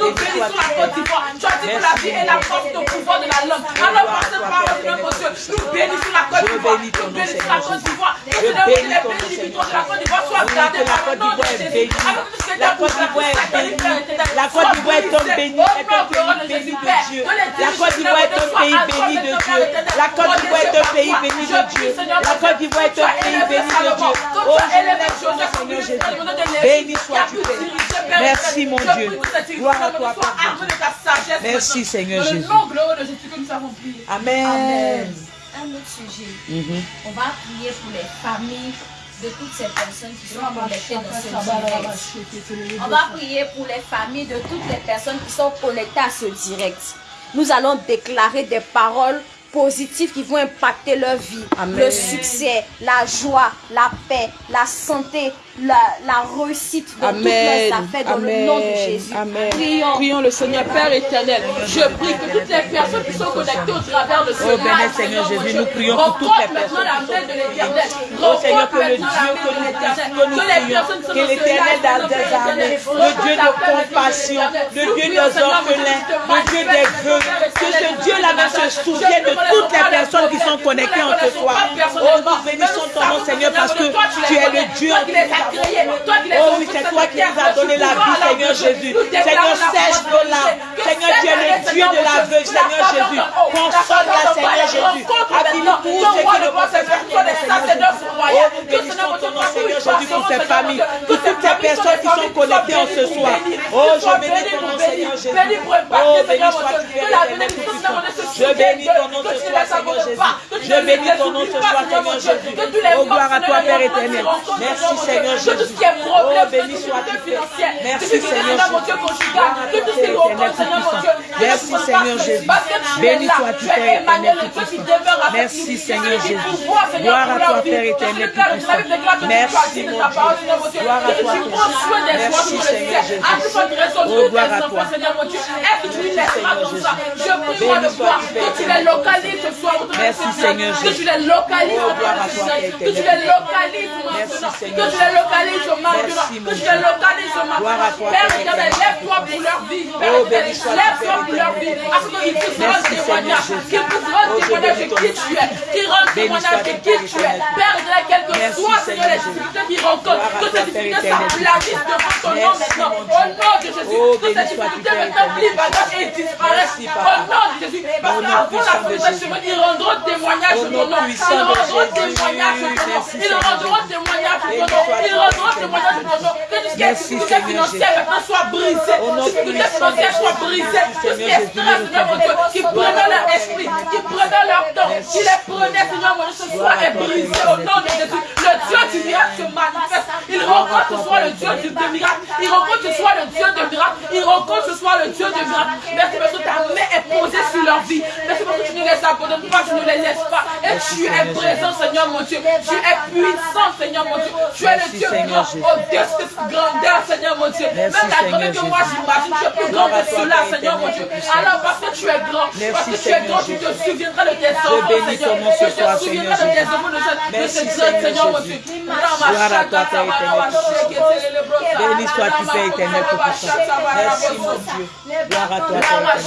Nous bénissons la Côte d'Ivoire. Tu as dit que la vie est la force de pouvoir de la langue. Alors, par cette parole, Seigneur Dieu, nous bénissons la Côte d'Ivoire. Nous bénissons la Côte d'Ivoire. Que Seigneur, que les bénédictions de la Côte d'Ivoire soient gardés par le nom de Jésus. As Côte d'Ivoire est bénie. La Côte d'Ivoire est un pays béni de Dieu. La Côte d'Ivoire est un pays béni de Dieu. La Côte d'Ivoire est un pays béni de Dieu. La Côte d'Ivoire est un pays béni de Dieu. Nom, Seigneur Jésus. Béni sois-tu, Père. Merci, mon Dieu. Gloire à toi, Père. Merci, Seigneur Jésus. Dans le nom glorieux de Jésus que nous avons prié. Amen. Un autre sujet. Mhm. On va prier pour les familles de toutes ces personnes qui sont connectées dans ce direct. On va prier pour les familles de toutes les personnes qui sont connectées à ce direct. Nous allons déclarer des paroles positives qui vont impacter leur vie. Amen. Le succès, la joie, la paix, la santé, la, la réussite toutes Amen. leurs affaires dans le nom de Amen. Jésus. Amen. Prions. Prions le Seigneur Père éternel. Je prie que toutes les personnes qui sont connectées au travers de ce Oh, live, Seigneur Jésus, Dieu, nous prions pour toutes les personnes la main de l'éternel. Oh Seigneur, que le Dieu que nous, de que Que les personnes l'éternel des armées, le Dieu de compassion, l'éternel. le Dieu des orphelins, le Dieu des vœux, que ce Dieu-là se souvienne de toutes les personnes qui sont connectées en ce soir. Oh, nous bénissons ton nom, Seigneur, parce que tu es le Dieu toi qui les Oh oui, c'est toi cette qui nous as donné la vie, Seigneur la Jésus. Seigneur, la sèche nos de larmes. Seigneur, tu es le cette Dieu de année, l'aveugle, Seigneur, Jésus. Console la Seigneur Jésus. Habille tous ceux qui ne peuvent pas Seigneur Jésus. Oh, nous bénissons ton nom, Seigneur Jésus, pour toutes ces personnes qui sont connectées en ce soir. Oh, je bénis ton nom, Seigneur Jésus. Oh, béni sois-tu, Père éternel, tout-puissant. Je bénis ton nom ce soir, Seigneur Jésus. Je bénis ton nom ce soir, Seigneur Jésus. Oh, gloire à toi, Père éternel. Merci, Seigneur Jésus. Oh, béni sois-tu, Père. Merci, Seigneur Jésus. Merci, Seigneur Jésus. Béni sois-tu, Père éternel, tout-puissant. Merci, Seigneur Jésus. Gloire à toi, Père éternel, tout-puissant. Merci, mon Dieu. Gloire à toi. Merci, Seigneur Jésus. Oh, gloire à toi. Que tu les localises ce soir. Merci, Seigneur Que Jésus. tu les localises gloire à toi, Père Que tu les localises Merci, maintenant. Seigneur Que tu les localises maintenant. Que tu les localises Gloire à maintenant. toi, Père éternel, lève-toi pour leur vie. Oh, lève-toi Père pour leur vie. Afin qu'ils Merci, témoignage. Qu'ils je témoignage de qui tu es. Qu'ils rendent témoignage de qui tu es. Père éternel, quel que soit, Seigneur, les difficultés qu'ils rencontrent, que ces difficultés s'aplanissent devant ton nom maintenant. Au nom de Jésus, Oh, que ces difficultés maintenant éternel. disparaissent et disparaissent. Au nom de Jésus, parce qu'avant la puissant de fondation, Jésus. ils rendront témoignage de ton nom. Ils de rendront témoignage de ton nom. Ils rendront témoignage de ton nom. Ils rendront témoignage de ton nom. Que tout ce qui est Merci, difficulté Seigneur financière maintenant soit brisé. Au nom Tout ce qui est Tout ce qui prenait leur esprit, qui prenait leur temps, qui les prenait, Seigneur mon Dieu, ce soir est brisé au nom de Jésus. Le Dieu du miracle se manifeste. Il rencontre ce soir le Dieu du miracle. Il rencontre ce soir le Dieu de miracle. Il que ce soit le Dieu de grâce. Merci parce que ta main est posée sur leur vie. Merci parce que tu ne les abandonnes pas, tu ne les laisses pas. Et tu es présent, Seigneur mon Dieu. Tu es puissant, Seigneur mon Dieu. Tu es le Dieu grand, au-dessus de cette grandeur, Seigneur mon Dieu. Même la grandeur que moi j'imagine, tu es plus grand que cela, Seigneur mon Dieu. Alors parce que tu es grand, parce que tu es grand, tu te souviendras de tes enfants, Seigneur. Tu te souviendras Seigneur de tes enfants, de Seigneur Jésus. Gloire à toi, Père éternel, Béni sois-tu, Père éternel, Tout-Puissant. Merci, mon Dieu. Gloire à toi, Père éternel,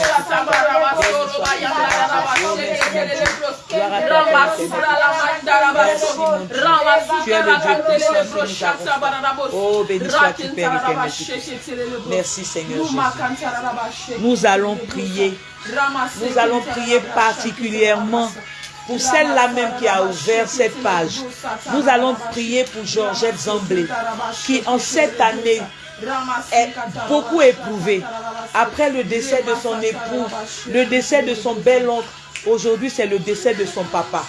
Tu es le Dieu puissant nous avons. Oh, béni sois-tu, Père éternel. Merci, Seigneur Jésus. Nous allons prier. Nous allons prier particulièrement pour celle-là même qui a ouvert cette page. Nous allons prier pour Georgette Zamblé, qui en cette année est beaucoup éprouvée. Après le décès de son époux, le décès de son bel oncle, aujourd'hui c'est le décès de son papa.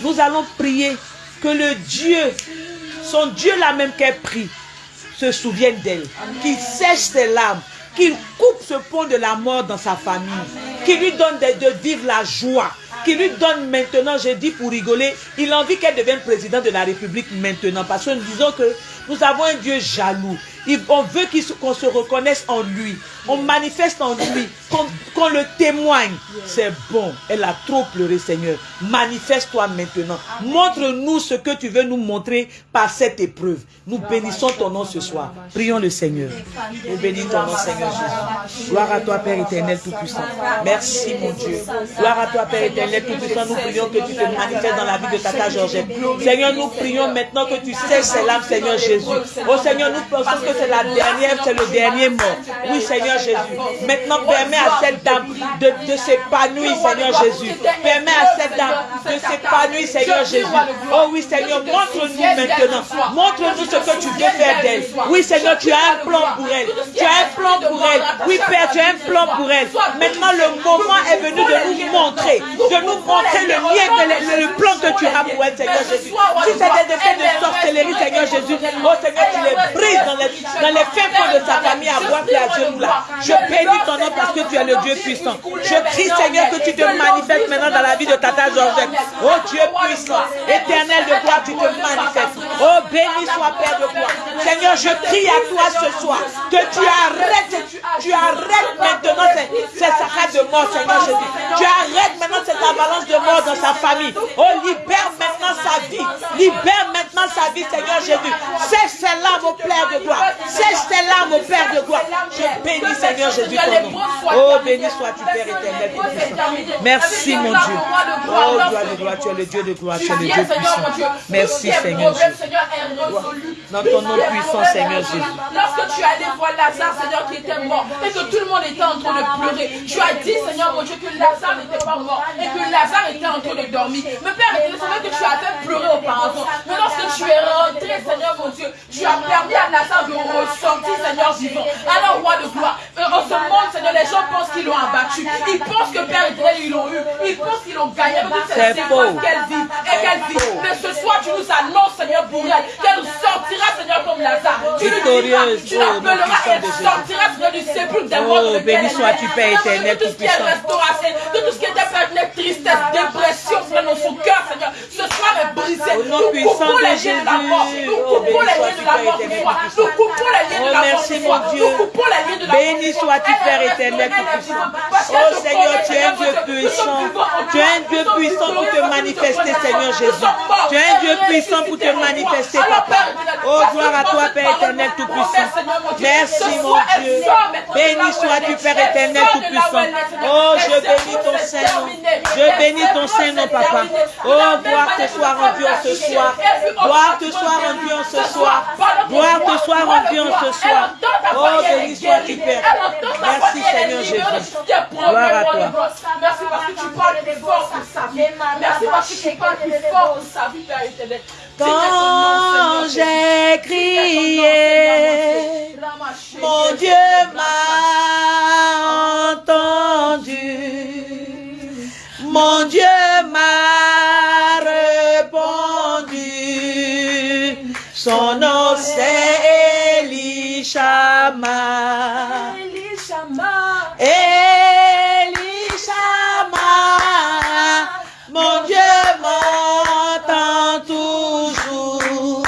Nous allons prier que le Dieu, son Dieu là même qu'elle prie, se souvienne d'elle, qu'il sèche ses larmes, qu'il coupe ce pont de la mort dans sa famille, qu'il lui donne de, de vivre la joie, qu'il lui donne maintenant, j'ai dit pour rigoler, il a envie qu'elle devienne président de la République maintenant, parce que nous disons que nous avons un Dieu jaloux. Il- on veut qu'on se reconnaisse en lui, on manifeste en lui, qu'on qu'on le témoigne. C'est bon, elle a trop pleuré, Seigneur. Manifeste-toi maintenant. Montre-nous ce que tu veux nous montrer par cette épreuve. Nous bénissons ton nom ce soir. Prions le Seigneur. Nous bénissons ton nom, Seigneur Jésus. Gloire à toi, Père éternel Tout-Puissant. Merci, mon Dieu. Gloire à toi, Père éternel Tout-Puissant. Nous prions que tu te manifestes dans la vie de Tata Georgette. Seigneur, nous prions maintenant que tu sèches ses larmes, Seigneur Jésus. Oh Seigneur, nous pensons que c'est la dernière, c'est le dernier mot. Oui, Seigneur Jésus. Maintenant, permets à cette dame de, de s'épanouir, Seigneur Jésus. Permets à cette dame de s'épanouir, Seigneur Jésus. Oh oui, Seigneur, montre-nous maintenant. Montre-nous ce que tu veux faire d'elle. Oui, Seigneur, tu as un plan pour elle. Tu as un plan pour elle. Oui, Père, tu as un plan pour elle. Maintenant, le moment est venu de nous montrer, de nous montrer le lien, que le, le plan que tu as pour elle, Seigneur Jésus. Si c'est des effets de sorcellerie, Seigneur Jésus, oh Seigneur, tu les brises dans les, dans les fins fonds de sa famille à voir à genoux là. Je bénis ton nom parce que tu es le Dieu puissant. Je prie, Seigneur, que tu te manifestes maintenant dans la vie de Tata Georgette. Oh Dieu puissant, éternel de gloire, tu te manifestes. Oh béni soit Père de gloire. Seigneur, je prie à toi ce soir que tu arrêtes, tu arrêtes maintenant ces, saccades de mort, Seigneur Jésus. Tu arrêtes maintenant cette avalanche de mort dans sa famille. Oh, libère maintenant sa vie. Libère maintenant sa vie, Seigneur Jésus. Sèche ses larmes au Père de gloire. Sèche ses larmes au Père de gloire. Je bénis, Seigneur Jésus, ton nom. Oh, béni sois-tu, Père éternel. Merci, mon Dieu. Oh, gloire de gloire, tu es le Dieu de gloire, tu es le Dieu puissant. Merci, Seigneur Jésus. Dans ton nom puissant, Seigneur Jésus. Lorsque tu allé voir Lazare, Seigneur, qui était mort, et que tout le monde était en train de pleurer, tu as dit, Seigneur mon Dieu, que Lazare n'était pas mort, que Lazare était en train de dormir. Mais Père, c'est vrai que tu as fait pleurer auparavant. Mais lorsque tu es rentré, Seigneur mon Dieu, tu as permis à Lazare de ressortir, Seigneur vivant. Alors, roi de gloire, en ce monde, Seigneur, les gens pensent qu'ils l'ont abattu. Ils pensent que Père éternel, ils l'ont eu. Ils pensent qu'ils l'ont gagné. Mais C'est c'est faux. qu'elle vit et qu'elle vit. Mais ce soir, tu nous annonces, Seigneur, pour elle, qu'elle sortira, Seigneur, comme Lazare. Tu nous diras, tu l'appelleras puissant et de Jésus. sortiras, Seigneur, du sépulcre des Oh, morts. de béni elle est. Père éternel, que tout ce qui est tout-puissant. restauration, que tout ce qui était éternel, tristesse, dépression, Seigneur, dans son cœur, Seigneur, ce soir est brisé. Au nom Nous puissant coupons de les liens de la Jésus. mort. Nous Oh, coupons béni les liens sois-tu, de la Père mort ce soir. Nous coupons les liens Oh, de la mort merci, ce mon soir. Dieu. Nous coupons les liens de la mort Béni sois-tu, Père éternel, tout-puissant. Oh, Seigneur, tu es un Dieu puissant. Tu es un. Dieu puissant pour te manifester, Seigneur. Jésus. Tu es un Dieu puissant pour te manifester, papa. Père éternel, Oh, gloire à toi, Père éternel, tout-puissant. Merci, mon Dieu. Béni sois-tu. Père éternel, tout-puissant. Oh, je bénis que ton c'est Saint-Nom. terminé. Je bénis ton que Saint-Nom, papa. Oh, gloire te soit rendue en ce que soir. Gloire te soit rendue en ce ce soir. que Gloire te soit rendue en ce soir. Oh, béni guérie. Père. Merci, Seigneur Jésus. Gloire à toi. Merci parce que tu parles plus fort pour sa vie. Merci parce que tu parles plus fort pour sa vie, Père éternel. Quand j'ai crié, mon Dieu m'a Mon Dieu m'a répondu, son nom c'est Elishama. Elishama. Elishama. Mon Dieu m'entend toujours.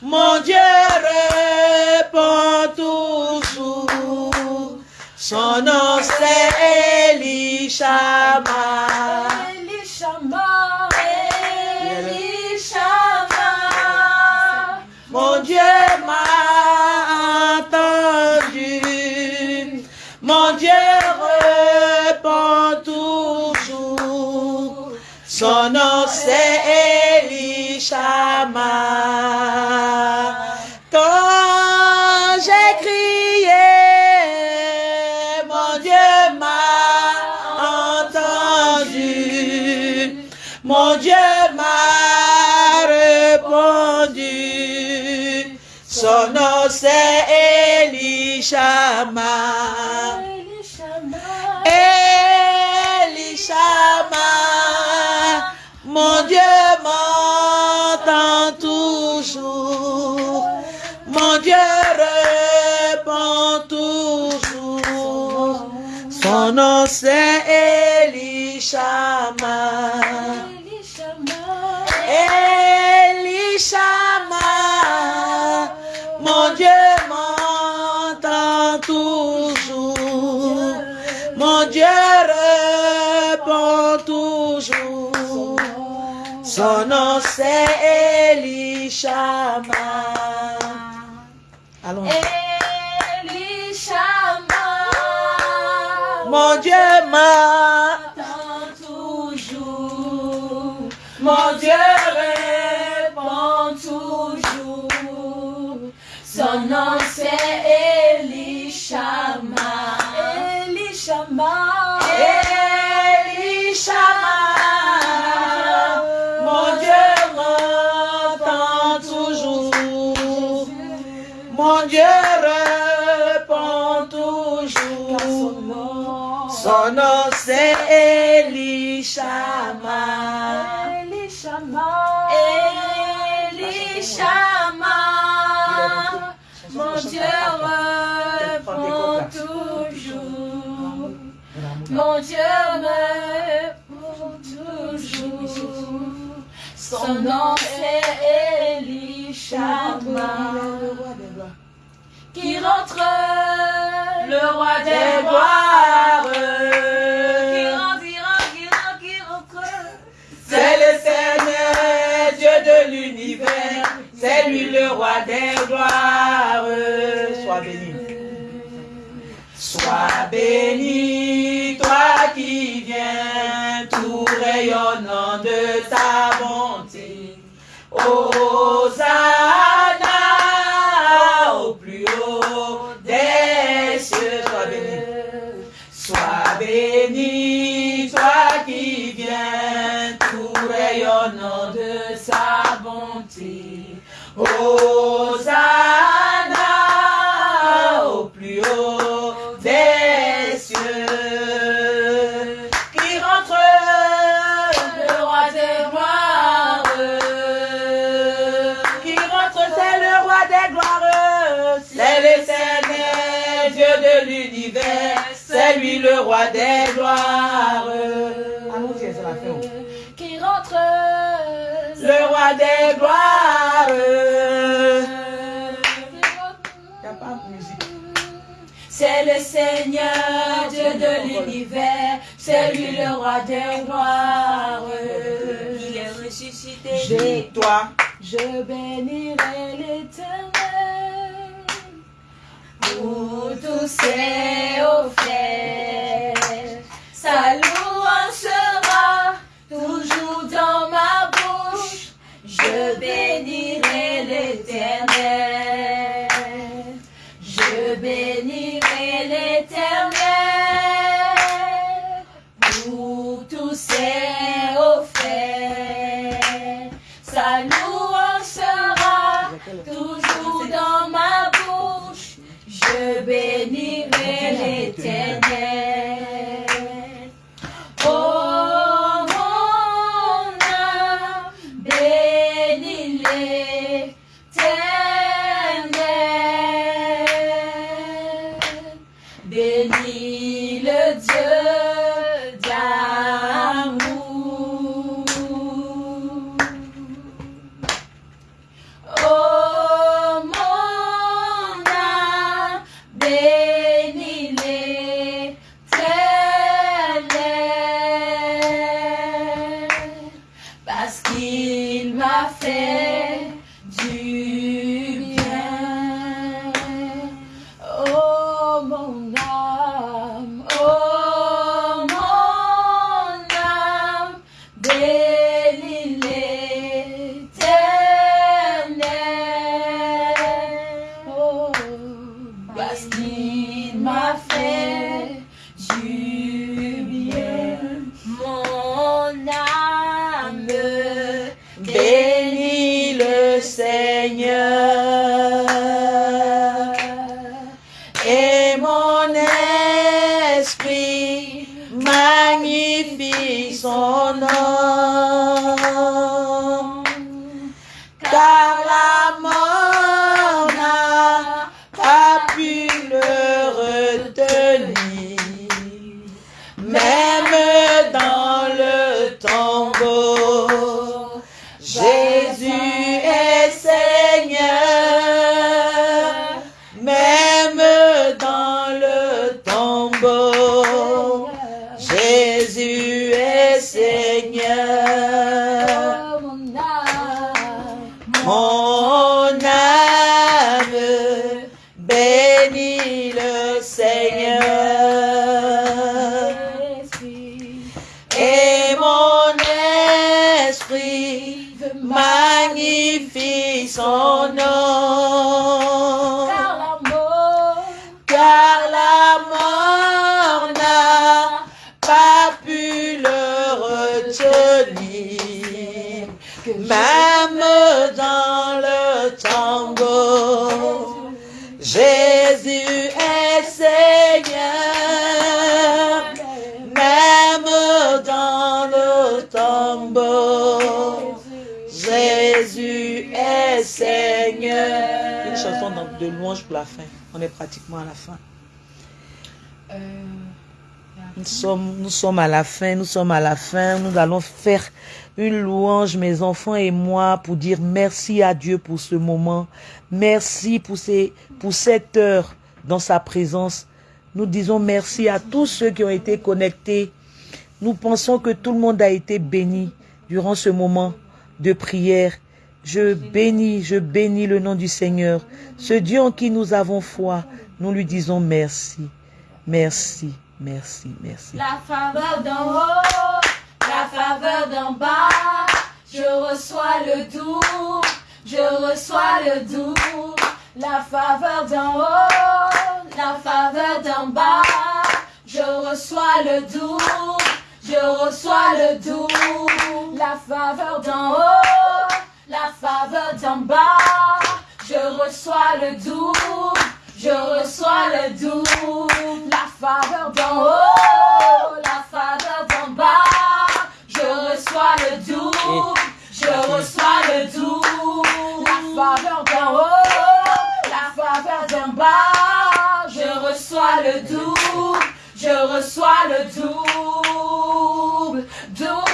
Mon Dieu répond toujours. Son nom c'est Elishama. Quand j'ai crié, mon Dieu m'a entendu. Mon Dieu m'a répondu. Son nom c'est. Elishama, Son nom c'est Elishama. Elishama, mon Dieu m'entend toujours. Mon Dieu répond toujours. Son nom c'est Elishama. Allons. Mon Dieu m'entend toujours. Mon Dieu répond toujours. Son nom c'est. Elishama. Elishama, Qui rentre le roi des gloires. Qui rentre, qui rentre, qui rentre, qui rentre. C'est le Seigneur, Dieu de l'univers. C'est lui le roi des gloires. Sois béni. Sois béni, toi qui viens, tout rayonnant de ta bonté. Hosanna au plus haut des cieux. Sois béni. Sois béni, roi des gloires. Allons-y, c'est la fin. Qui rentre Le roi des gloires. Il a pas de musique. C'est le Seigneur, Dieu de l'univers, c'est lui le roi des gloires. Il est ressuscité. J'ai toi. Je bénirai pour tous ses offert. Sa de louange pour la fin. On est pratiquement à la fin. Nous sommes, nous sommes à la fin, nous sommes à la fin. Nous allons faire une louange, mes enfants et moi, pour dire merci à Dieu pour ce moment. Merci pour, ces, pour cette heure dans sa présence. Nous disons merci à tous ceux qui ont été connectés. Nous pensons que tout le monde a été béni durant ce moment de prière. Je bénis, je bénis le nom du Seigneur. Ce Dieu en qui nous avons foi, nous lui disons merci. Merci, merci, merci. La faveur d'en haut, la faveur d'en bas, je reçois le doux, je reçois le doux. La faveur d'en haut, la faveur d'en bas, je reçois le doux, je reçois le doux. La faveur d'en haut, la faveur d'en bas, je reçois le doux, je reçois le doux. La faveur d'en haut, la faveur d'en bas, je reçois le doux, je reçois le doux. La faveur d'en haut, la faveur d'en bas, je reçois le doux, je reçois le double, double,